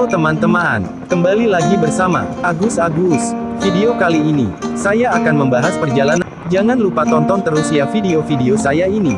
Halo teman-teman, kembali lagi bersama Agus Agus. Video kali ini, saya akan membahas perjalanan. Jangan lupa tonton terus ya video-video saya ini.